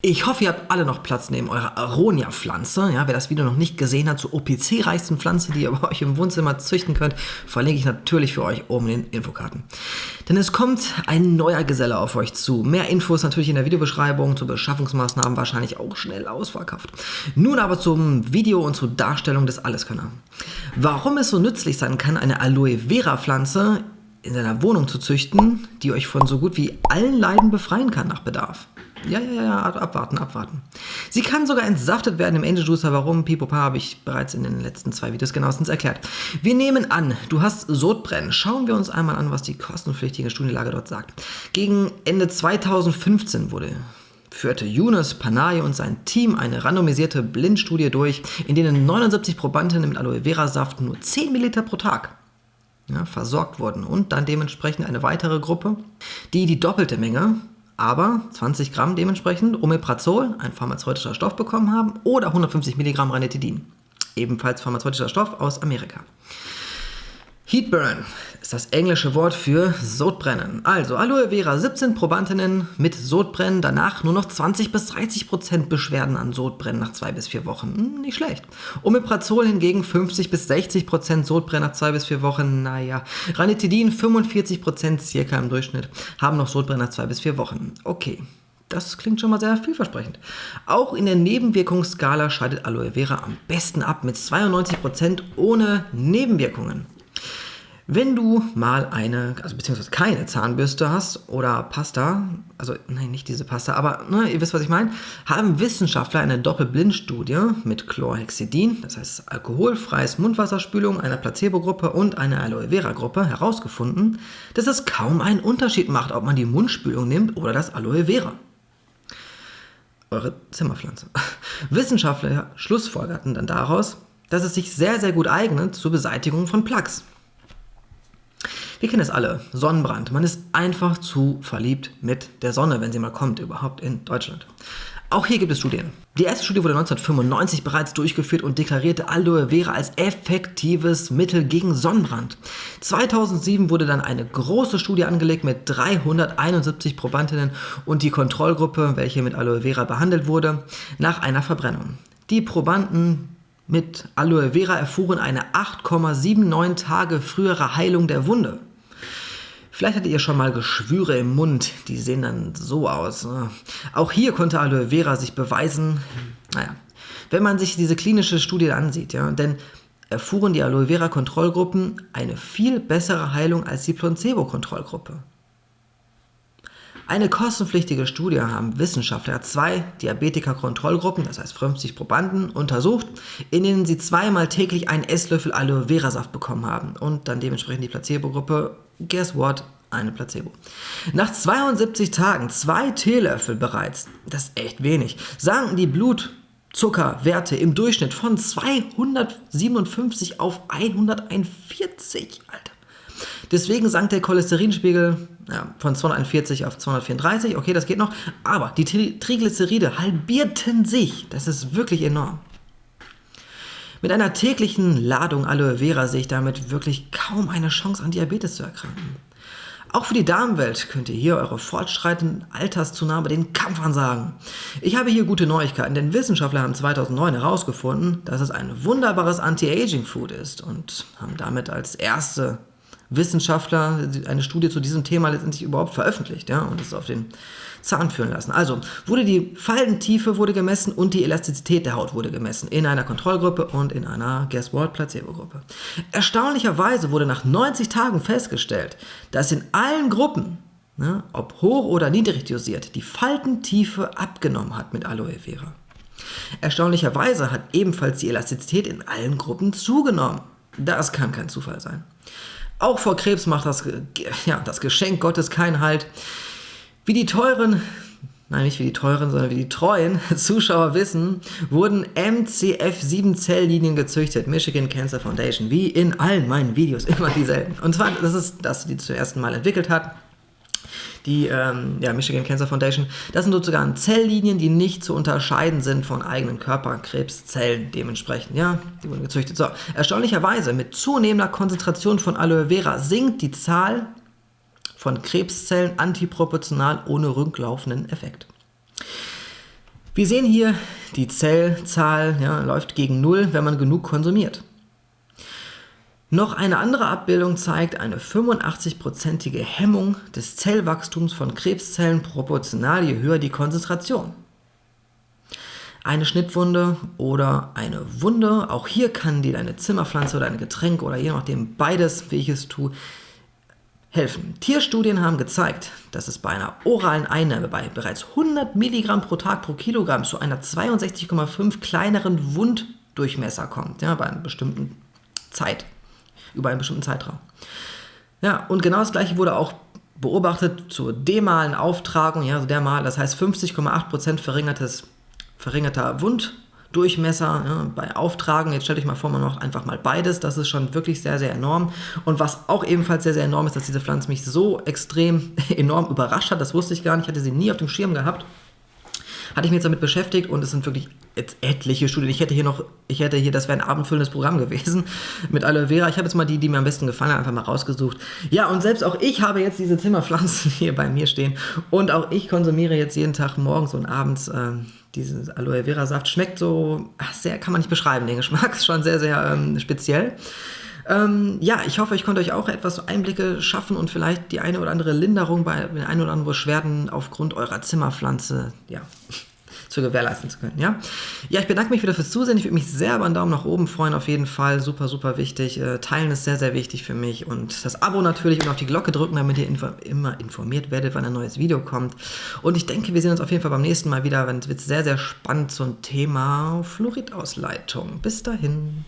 Ich hoffe, ihr habt alle noch Platz neben eurer Aronia-Pflanze. Ja, wer das Video noch nicht gesehen hat zur OPC-reichsten Pflanze, die ihr bei euch im Wohnzimmer züchten könnt, verlinke ich natürlich für euch oben in den Infokarten. Denn es kommt ein neuer Geselle auf euch zu. Mehr Infos natürlich in der Videobeschreibung, zu Beschaffungsmaßnahmen wahrscheinlich auch schnell ausverkauft. Nun aber zum Video und zur Darstellung des Alleskönner. Warum es so nützlich sein kann, eine Aloe Vera-Pflanze in seiner Wohnung zu züchten, die euch von so gut wie allen Leiden befreien kann nach Bedarf. Ja, ja, ja, abwarten, abwarten. Sie kann sogar entsaftet werden im Angel Juicer. Warum? Pipopa habe ich bereits in den letzten zwei Videos genauestens erklärt. Wir nehmen an, du hast Sodbrennen. Schauen wir uns einmal an, was die kostenpflichtige Studienlage dort sagt. Gegen Ende 2015 wurde führte Yunus Panay und sein Team eine randomisierte Blindstudie durch, in denen 79 Probandinnen mit Aloe Vera Saft nur 10 ml pro Tag ja, versorgt wurden und dann dementsprechend eine weitere Gruppe, die die doppelte Menge aber 20 Gramm dementsprechend Omeprazol, ein pharmazeutischer Stoff, bekommen haben oder 150 Milligramm Ranitidin, ebenfalls pharmazeutischer Stoff aus Amerika. Heatburn ist das englische Wort für Sodbrennen. Also Aloe Vera 17 Probandinnen mit Sodbrennen, danach nur noch 20 bis 30 Prozent Beschwerden an Sodbrennen nach zwei bis vier Wochen. Hm, nicht schlecht. Omeprazol hingegen 50 bis 60 Prozent Sodbrennen nach zwei bis vier Wochen. Naja. Ranitidin 45 Prozent circa im Durchschnitt haben noch Sodbrennen nach zwei bis vier Wochen. Okay. Das klingt schon mal sehr vielversprechend. Auch in der Nebenwirkungsskala scheidet Aloe Vera am besten ab mit 92% ohne Nebenwirkungen. Wenn du mal eine, also beziehungsweise keine Zahnbürste hast oder Pasta, also nein, nicht diese Pasta, aber ne, ihr wisst, was ich meine, haben Wissenschaftler eine Doppelblindstudie mit Chlorhexidin, das heißt alkoholfreies Mundwasserspülung einer Placebo-Gruppe und einer Aloe Vera-Gruppe herausgefunden, dass es kaum einen Unterschied macht, ob man die Mundspülung nimmt oder das Aloe Vera. Eure Zimmerpflanze. Wissenschaftler schlussfolgerten dann daraus, dass es sich sehr, sehr gut eignet zur Beseitigung von Plaques. Wir kennen es alle, Sonnenbrand. Man ist einfach zu verliebt mit der Sonne, wenn sie mal kommt, überhaupt in Deutschland. Auch hier gibt es Studien. Die erste Studie wurde 1995 bereits durchgeführt und deklarierte Aloe Vera als effektives Mittel gegen Sonnenbrand. 2007 wurde dann eine große Studie angelegt mit 371 Probandinnen und die Kontrollgruppe, welche mit Aloe Vera behandelt wurde, nach einer Verbrennung. Die Probanden mit Aloe Vera erfuhren eine 8,79 Tage frühere Heilung der Wunde. Vielleicht hattet ihr schon mal Geschwüre im Mund, die sehen dann so aus. Ne? Auch hier konnte Aloe Vera sich beweisen, naja, wenn man sich diese klinische Studie ansieht, ja, denn erfuhren die Aloe Vera Kontrollgruppen eine viel bessere Heilung als die Placebo-Kontrollgruppe. Eine kostenpflichtige Studie haben Wissenschaftler zwei Diabetiker-Kontrollgruppen, das heißt 50 Probanden, untersucht, in denen sie zweimal täglich einen Esslöffel Aloe Vera Saft bekommen haben und dann dementsprechend die Placebo-Gruppe guess what? Eine Placebo. Nach 72 Tagen, zwei Teelöffel bereits, das ist echt wenig, sanken die Blutzuckerwerte im Durchschnitt von 257 auf 141, Alter. Deswegen sank der Cholesterinspiegel ja, von 241 auf 234, okay, das geht noch, aber die Triglyceride halbierten sich, das ist wirklich enorm. Mit einer täglichen Ladung Aloe Vera sehe ich damit wirklich kaum eine Chance an Diabetes zu erkranken. Auch für die Damenwelt könnt ihr hier eure fortschreitende Alterszunahme den Kampf ansagen. Ich habe hier gute Neuigkeiten, denn Wissenschaftler haben 2009 herausgefunden, dass es ein wunderbares Anti-Aging-Food ist und haben damit als erste Wissenschaftler eine Studie zu diesem Thema letztendlich überhaupt veröffentlicht ja, und es auf den Zahn führen lassen. Also wurde die Fallentiefe wurde gemessen und die Elastizität der Haut wurde gemessen in einer Kontrollgruppe und in einer Guess What Placebo-Gruppe. Erstaunlicherweise wurde nach 90 Tagen festgestellt, dass in allen Gruppen, ne, ob hoch oder niedrig dosiert, die Faltentiefe abgenommen hat mit Aloe Vera. Erstaunlicherweise hat ebenfalls die Elastizität in allen Gruppen zugenommen. Das kann kein Zufall sein. Auch vor Krebs macht das, ja, das Geschenk Gottes keinen Halt. Wie die teuren, nein nicht wie die teuren, sondern wie die treuen Zuschauer wissen, wurden MCF7-Zelllinien gezüchtet, Michigan Cancer Foundation, wie in allen meinen Videos, immer dieselben. Und zwar, das ist das, die zum ersten Mal entwickelt hat, die ähm, ja, Michigan Cancer Foundation. Das sind sozusagen Zelllinien, die nicht zu unterscheiden sind von eigenen Körperkrebszellen dementsprechend. Ja, die wurden gezüchtet. So, erstaunlicherweise, mit zunehmender Konzentration von Aloe Vera sinkt die Zahl von Krebszellen antiproportional ohne rücklaufenden Effekt. Wir sehen hier, die Zellzahl ja, läuft gegen Null, wenn man genug konsumiert. Noch eine andere Abbildung zeigt eine 85-prozentige Hemmung des Zellwachstums von Krebszellen proportional je höher die Konzentration. Eine Schnittwunde oder eine Wunde, auch hier kann dir deine Zimmerpflanze oder ein Getränk oder je nachdem beides, wie ich es tue, helfen. Tierstudien haben gezeigt, dass es bei einer oralen Einnahme bei bereits 100 Milligramm pro Tag pro Kilogramm zu einer 62,5 kleineren Wunddurchmesser kommt, ja, bei einer bestimmten Zeit über einen bestimmten Zeitraum. Ja, und genau das gleiche wurde auch beobachtet zur demalen Auftragung, ja, also dermal, das heißt 50,8% verringertes, verringerter Wunddurchmesser ja, bei Auftragen. Jetzt stell dich mal vor, man macht einfach mal beides. Das ist schon wirklich sehr, sehr enorm. Und was auch ebenfalls sehr, sehr enorm ist, dass diese Pflanze mich so extrem enorm überrascht hat. Das wusste ich gar nicht. Ich hatte sie nie auf dem Schirm gehabt hatte ich mich jetzt damit beschäftigt und es sind wirklich jetzt etliche Studien. Ich hätte hier noch, ich hätte hier, das wäre ein abendfüllendes Programm gewesen mit Aloe Vera. Ich habe jetzt mal die, die mir am besten gefallen haben, einfach mal rausgesucht. Ja, und selbst auch ich habe jetzt diese Zimmerpflanzen hier bei mir stehen und auch ich konsumiere jetzt jeden Tag morgens und abends äh, diesen Aloe Vera Saft. Schmeckt so, sehr, kann man nicht beschreiben, den Geschmack ist schon sehr, sehr ähm, speziell. Ähm, ja, ich hoffe, ich konnte euch auch etwas Einblicke schaffen und vielleicht die eine oder andere Linderung bei den ein oder anderen Beschwerden aufgrund eurer Zimmerpflanze, ja, zu gewährleisten zu können. Ja, ja ich bedanke mich wieder fürs Zusehen. Ich würde mich sehr über einen Daumen nach oben freuen, auf jeden Fall. Super, super wichtig. Äh, teilen ist sehr, sehr wichtig für mich. Und das Abo natürlich und auf die Glocke drücken, damit ihr info immer informiert werdet, wann ein neues Video kommt. Und ich denke, wir sehen uns auf jeden Fall beim nächsten Mal wieder. Es wird sehr, sehr spannend zum Thema Fluoridausleitung. Bis dahin.